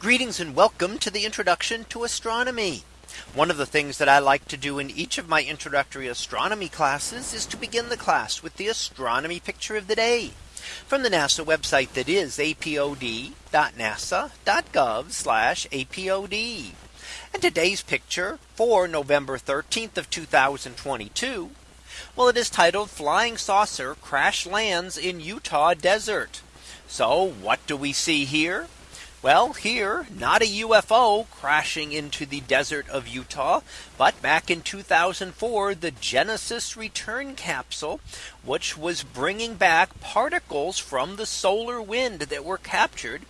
Greetings and welcome to the introduction to astronomy. One of the things that I like to do in each of my introductory astronomy classes is to begin the class with the astronomy picture of the day from the NASA website that is apod.nasa.gov apod. And today's picture for November 13th of 2022. Well, it is titled Flying Saucer Crash Lands in Utah Desert. So what do we see here? Well, here, not a UFO crashing into the desert of Utah, but back in 2004, the Genesis return capsule, which was bringing back particles from the solar wind that were captured,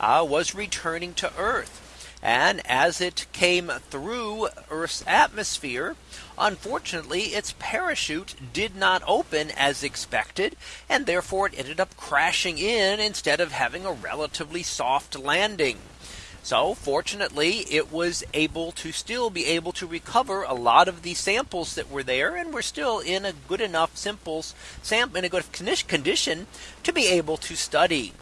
uh, was returning to Earth. And as it came through Earth's atmosphere, unfortunately, its parachute did not open as expected. And therefore it ended up crashing in instead of having a relatively soft landing. So fortunately, it was able to still be able to recover a lot of the samples that were there and we're still in a good enough samples sam in a good condition to be able to study.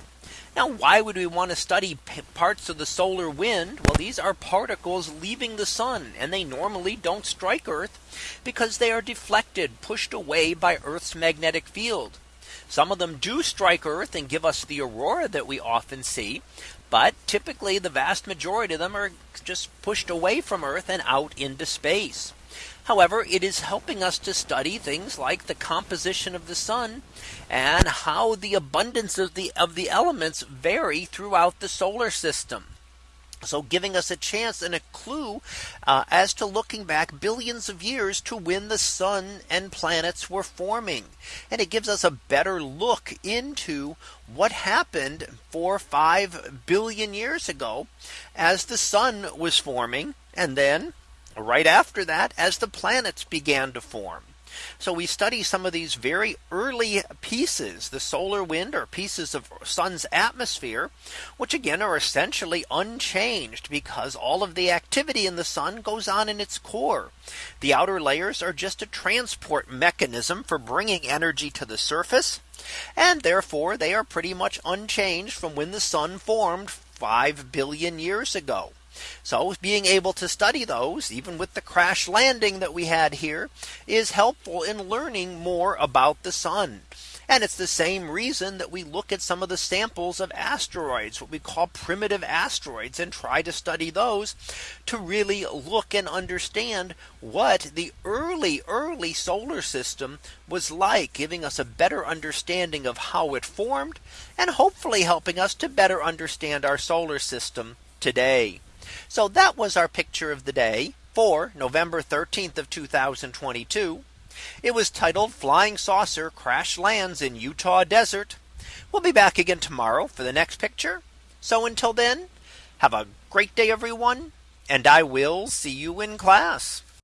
Now, why would we want to study parts of the solar wind? Well, these are particles leaving the sun and they normally don't strike Earth because they are deflected, pushed away by Earth's magnetic field. Some of them do strike Earth and give us the aurora that we often see. But typically the vast majority of them are just pushed away from Earth and out into space. However, it is helping us to study things like the composition of the sun and how the abundance of the of the elements vary throughout the solar system. So giving us a chance and a clue uh, as to looking back billions of years to when the sun and planets were forming. And it gives us a better look into what happened for 5 billion years ago as the sun was forming and then right after that as the planets began to form. So we study some of these very early pieces, the solar wind or pieces of sun's atmosphere, which again are essentially unchanged because all of the activity in the sun goes on in its core. The outer layers are just a transport mechanism for bringing energy to the surface. And therefore they are pretty much unchanged from when the sun formed 5 billion years ago. So being able to study those even with the crash landing that we had here is helpful in learning more about the sun. And it's the same reason that we look at some of the samples of asteroids, what we call primitive asteroids and try to study those to really look and understand what the early early solar system was like giving us a better understanding of how it formed and hopefully helping us to better understand our solar system today. So that was our picture of the day for November 13th of 2022. It was titled Flying Saucer Crash Lands in Utah Desert. We'll be back again tomorrow for the next picture. So until then, have a great day, everyone. And I will see you in class.